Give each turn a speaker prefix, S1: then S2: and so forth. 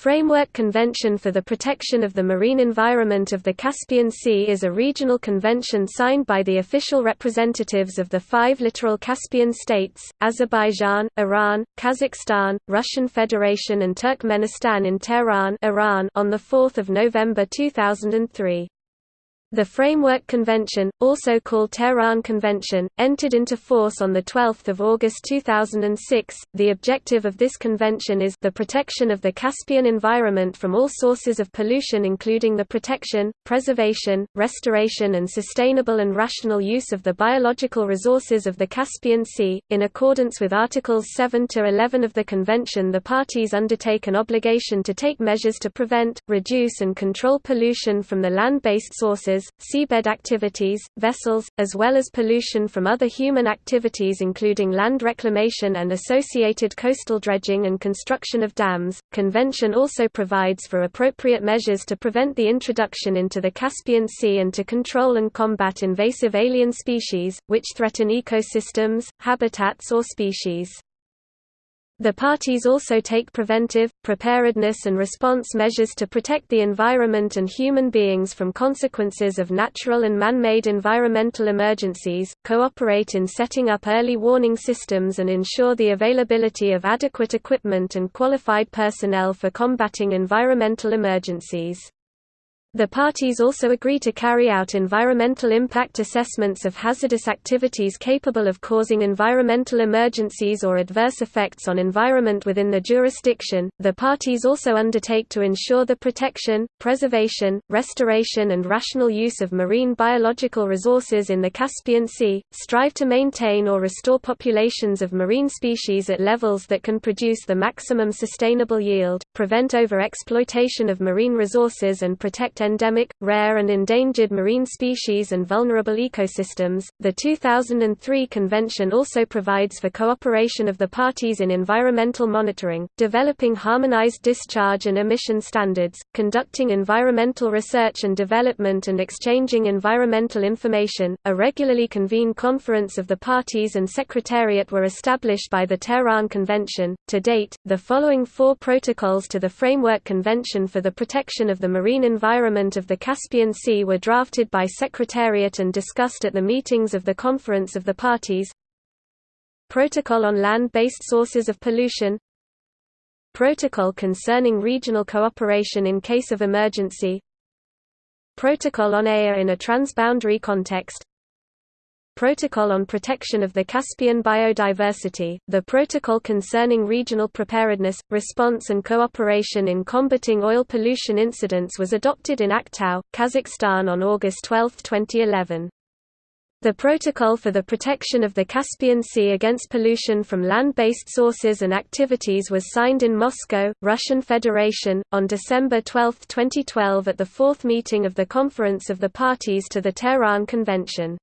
S1: Framework Convention for the Protection of the Marine Environment of the Caspian Sea is a regional convention signed by the official representatives of the five littoral Caspian states, Azerbaijan, Iran, Kazakhstan, Russian Federation and Turkmenistan in Tehran Iran on 4 November 2003. The Framework Convention, also called Tehran Convention, entered into force on 12 August 2006. The objective of this convention is the protection of the Caspian environment from all sources of pollution including the protection, preservation, restoration and sustainable and rational use of the biological resources of the Caspian Sea. In accordance with Articles 7 to 11 of the convention the parties undertake an obligation to take measures to prevent, reduce and control pollution from the land-based sources seabed activities, vessels, as well as pollution from other human activities including land reclamation and associated coastal dredging and construction of dams. Convention also provides for appropriate measures to prevent the introduction into the Caspian Sea and to control and combat invasive alien species, which threaten ecosystems, habitats or species. The parties also take preventive, preparedness and response measures to protect the environment and human beings from consequences of natural and man-made environmental emergencies, cooperate in setting up early warning systems and ensure the availability of adequate equipment and qualified personnel for combating environmental emergencies. The parties also agree to carry out environmental impact assessments of hazardous activities capable of causing environmental emergencies or adverse effects on environment within the jurisdiction. The parties also undertake to ensure the protection, preservation, restoration, and rational use of marine biological resources in the Caspian Sea, strive to maintain or restore populations of marine species at levels that can produce the maximum sustainable yield, prevent over-exploitation of marine resources, and endemic, rare and endangered marine species and vulnerable ecosystems. The 2003 convention also provides for cooperation of the parties in environmental monitoring, developing harmonized discharge and emission standards, conducting environmental research and development and exchanging environmental information. A regularly convened conference of the parties and secretariat were established by the Tehran Convention. To date, the following four protocols to the Framework Convention for the Protection of the Marine Environment environment of the Caspian Sea were drafted by Secretariat and discussed at the meetings of the Conference of the Parties. Protocol on land-based sources of pollution. Protocol concerning regional cooperation in case of emergency. Protocol on AIR in a transboundary context Protocol on Protection of the Caspian Biodiversity, the Protocol concerning regional preparedness, response and cooperation in combating oil pollution incidents was adopted in Aktau, Kazakhstan on August 12, 2011. The Protocol for the Protection of the Caspian Sea against pollution from land-based sources and activities was signed in Moscow, Russian Federation, on December 12, 2012 at the fourth meeting of the Conference of the Parties to the Tehran Convention.